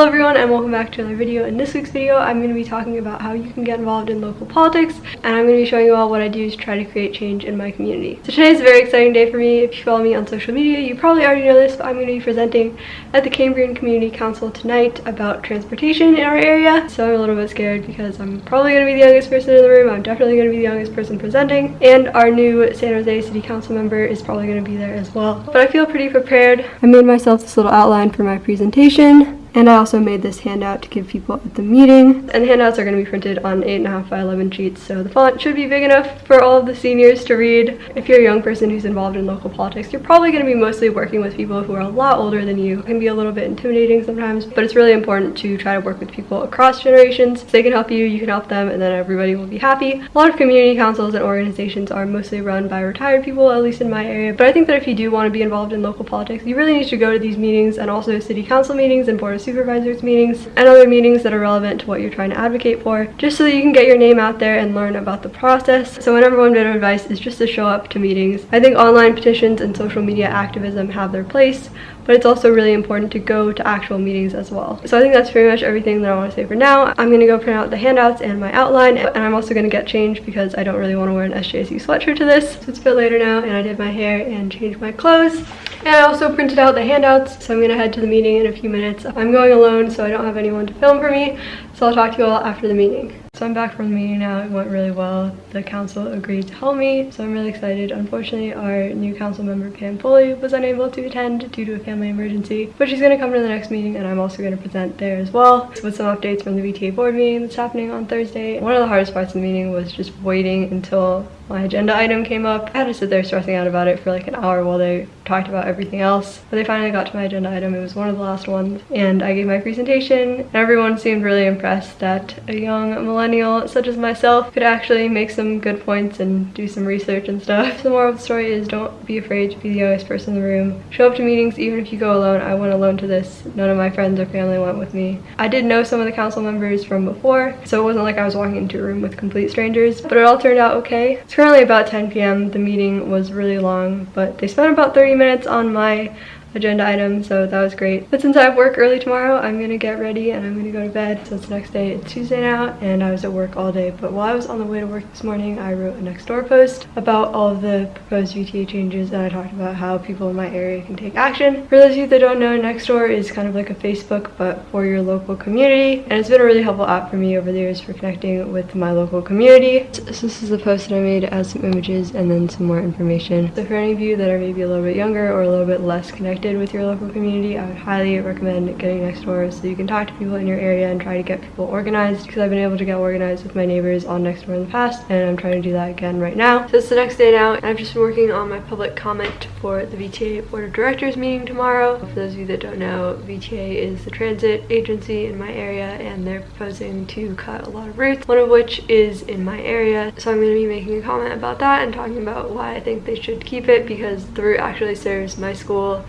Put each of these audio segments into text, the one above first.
Hello everyone and welcome back to another video. In this week's video, I'm going to be talking about how you can get involved in local politics and I'm going to be showing you all what I do to try to create change in my community. So today is a very exciting day for me. If you follow me on social media, you probably already know this, but I'm going to be presenting at the Cambrian Community Council tonight about transportation in our area. So I'm a little bit scared because I'm probably going to be the youngest person in the room. I'm definitely going to be the youngest person presenting and our new San Jose City Council member is probably going to be there as well. But I feel pretty prepared. I made myself this little outline for my presentation and I also made this handout to give people at the meeting. And handouts are going to be printed on 8.5 by 11 sheets, so the font should be big enough for all of the seniors to read. If you're a young person who's involved in local politics, you're probably going to be mostly working with people who are a lot older than you. It can be a little bit intimidating sometimes, but it's really important to try to work with people across generations. So they can help you, you can help them, and then everybody will be happy. A lot of community councils and organizations are mostly run by retired people, at least in my area, but I think that if you do want to be involved in local politics, you really need to go to these meetings and also city council meetings and board supervisors meetings and other meetings that are relevant to what you're trying to advocate for, just so that you can get your name out there and learn about the process. So my number one bit of advice is just to show up to meetings. I think online petitions and social media activism have their place, but it's also really important to go to actual meetings as well. So I think that's pretty much everything that I want to say for now. I'm going to go print out the handouts and my outline, and I'm also going to get changed because I don't really want to wear an SJSU sweatshirt to this. So it's a bit later now, and I did my hair and changed my clothes. And I also printed out the handouts, so I'm to head to the meeting in a few minutes. I'm going alone, so I don't have anyone to film for me, so I'll talk to you all after the meeting. So I'm back from the meeting now. It went really well. The council agreed to help me, so I'm really excited. Unfortunately, our new council member, Pam Foley, was unable to attend due to a family emergency, but she's going to come to the next meeting and I'm also going to present there as well with some updates from the VTA board meeting that's happening on Thursday. One of the hardest parts of the meeting was just waiting until my agenda item came up. I had to sit there stressing out about it for like an hour while they talked about everything else. But they finally got to my agenda item. It was one of the last ones. And I gave my presentation. And everyone seemed really impressed that a young millennial such as myself could actually make some good points and do some research and stuff. The moral of the story is don't be afraid to be the youngest person in the room. Show up to meetings even if you go alone. I went alone to this. None of my friends or family went with me. I did know some of the council members from before, so it wasn't like I was walking into a room with complete strangers, but it all turned out okay. It's currently about 10 p.m. The meeting was really long, but they spent about 30 minutes on my agenda item so that was great. But since i have work early tomorrow i'm gonna get ready and i'm gonna go to bed. So it's the next day it's tuesday now and i was at work all day. But while i was on the way to work this morning i wrote a Nextdoor post about all of the proposed vta changes and i talked about how people in my area can take action. For those of you that don't know Nextdoor is kind of like a facebook but for your local community. And it's been a really helpful app for me over the years for connecting with my local community. So this is the post that i made has some images and then some more information. So for any of you that are maybe a little bit younger or a little bit less connected connected with your local community, I would highly recommend getting Nextdoor so you can talk to people in your area and try to get people organized because I've been able to get organized with my neighbors on Nextdoor in the past and I'm trying to do that again right now. So it's the next day now and I've just been working on my public comment for the VTA Board of Directors meeting tomorrow. For those of you that don't know, VTA is the transit agency in my area and they're proposing to cut a lot of routes, one of which is in my area. So I'm going to be making a comment about that and talking about why I think they should keep it because the route actually serves my school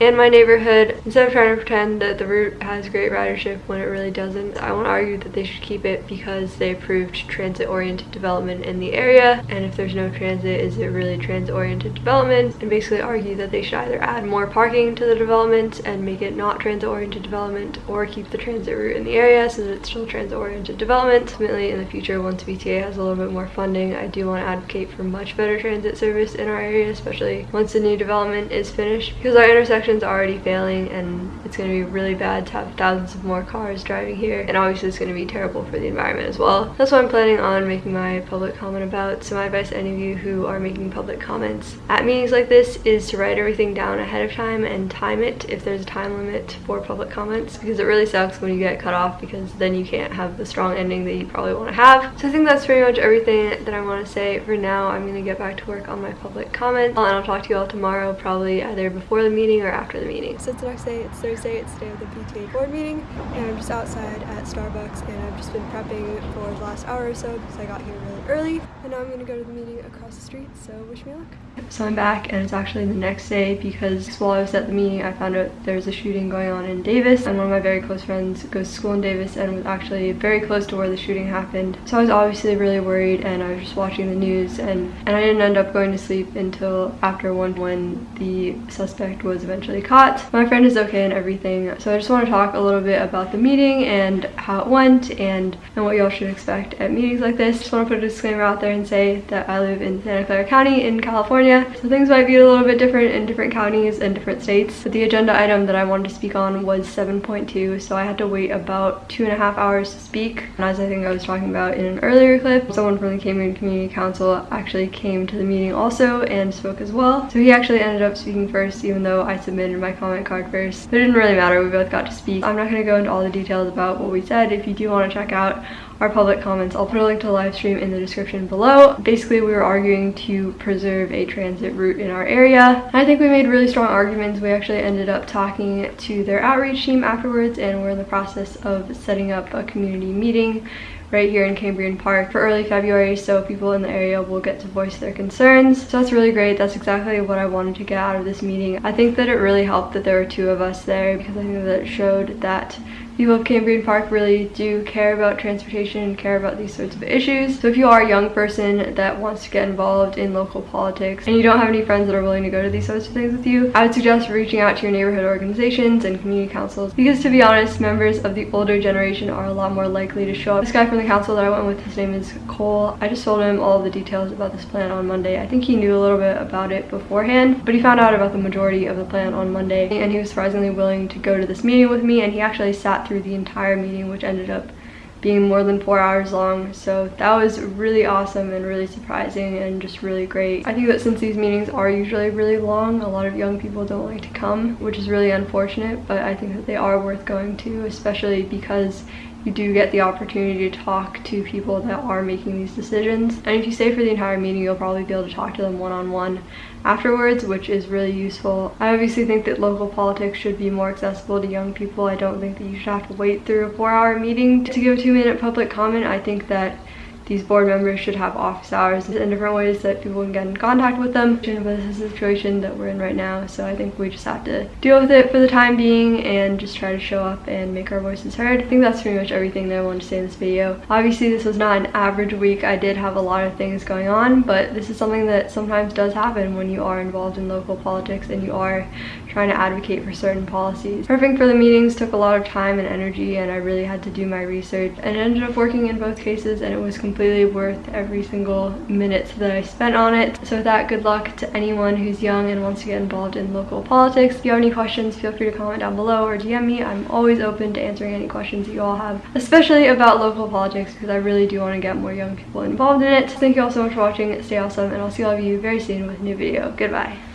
in my neighborhood instead of trying to pretend that the route has great ridership when it really doesn't i want to argue that they should keep it because they approved transit oriented development in the area and if there's no transit is it really transit oriented development? And basically argue that they should either add more parking to the development and make it not transit oriented development or keep the transit route in the area so that it's still transit oriented development. Ultimately in the future once VTA has a little bit more funding i do want to advocate for much better transit service in our area especially once the new development is finished because our intersection intersection's already failing and it's going to be really bad to have thousands of more cars driving here and obviously it's going to be terrible for the environment as well. That's what I'm planning on making my public comment about. So my advice to any of you who are making public comments at meetings like this is to write everything down ahead of time and time it if there's a time limit for public comments because it really sucks when you get cut off because then you can't have the strong ending that you probably want to have. So I think that's pretty much everything that I want to say for now. I'm going to get back to work on my public comment and I'll talk to you all tomorrow probably either before the meeting or after the meeting. So it's the next day, it's Thursday, it's the day of the VTA board meeting, and I'm just outside at Starbucks, and I've just been prepping for the last hour or so because I got here really early, and now I'm gonna go to the meeting across the street, so wish me luck. So I'm back, and it's actually the next day because while I was at the meeting, I found out there was a shooting going on in Davis, and one of my very close friends goes to school in Davis and was actually very close to where the shooting happened. So I was obviously really worried, and I was just watching the news, and, and I didn't end up going to sleep until after one when the suspect was eventually caught. My friend is okay and everything, so I just want to talk a little bit about the meeting and how it went and, and what y'all should expect at meetings like this. Just want to put a disclaimer out there and say that I live in Santa Clara County in California, so things might be a little bit different in different counties and different states. But the agenda item that I wanted to speak on was 7.2, so I had to wait about two and a half hours to speak. And as I think I was talking about in an earlier clip, someone from the Cambrian Community Council actually came to the meeting also and spoke as well. So he actually ended up speaking first, even though I submitted my comment card first. But it didn't really matter, we both got to speak. I'm not to go into all the details about what we said. If you do want to check out our public comments. I'll put a link to the live stream in the description below. Basically, we were arguing to preserve a transit route in our area. I think we made really strong arguments. We actually ended up talking to their outreach team afterwards and we're in the process of setting up a community meeting right here in Cambrian Park for early February so people in the area will get to voice their concerns. So that's really great. That's exactly what I wanted to get out of this meeting. I think that it really helped that there were two of us there because I think that it showed that people of Cambrian Park really do care about transportation and care about these sorts of issues. So if you are a young person that wants to get involved in local politics and you don't have any friends that are willing to go to these sorts of things with you, I would suggest reaching out to your neighborhood organizations and community councils because to be honest, members of the older generation are a lot more likely to show up. This guy from the council that I went with, his name is Cole. I just told him all the details about this plan on Monday. I think he knew a little bit about it beforehand, but he found out about the majority of the plan on Monday and he was surprisingly willing to go to this meeting with me and he actually sat through the entire meeting, which ended up being more than four hours long. So that was really awesome and really surprising and just really great. I think that since these meetings are usually really long, a lot of young people don't like to come, which is really unfortunate, but I think that they are worth going to, especially because you do get the opportunity to talk to people that are making these decisions. And if you stay for the entire meeting, you'll probably be able to talk to them one-on-one -on -one afterwards, which is really useful. I obviously think that local politics should be more accessible to young people. I don't think that you should have to wait through a four-hour meeting to give a two-minute public comment. I think that these board members should have office hours and different ways that people can get in contact with them. But this is the situation that we're in right now, so I think we just have to deal with it for the time being and just try to show up and make our voices heard. I think that's pretty much everything that I wanted to say in this video. Obviously, this was not an average week. I did have a lot of things going on, but this is something that sometimes does happen when you are involved in local politics and you are trying to advocate for certain policies. Prepping for the meetings took a lot of time and energy and I really had to do my research and it ended up working in both cases and it was completely worth every single minute that I spent on it. So with that, good luck to anyone who's young and wants to get involved in local politics. If you have any questions, feel free to comment down below or DM me. I'm always open to answering any questions that you all have, especially about local politics because I really do want to get more young people involved in it. Thank you all so much for watching. Stay awesome and I'll see all of you very soon with a new video. Goodbye.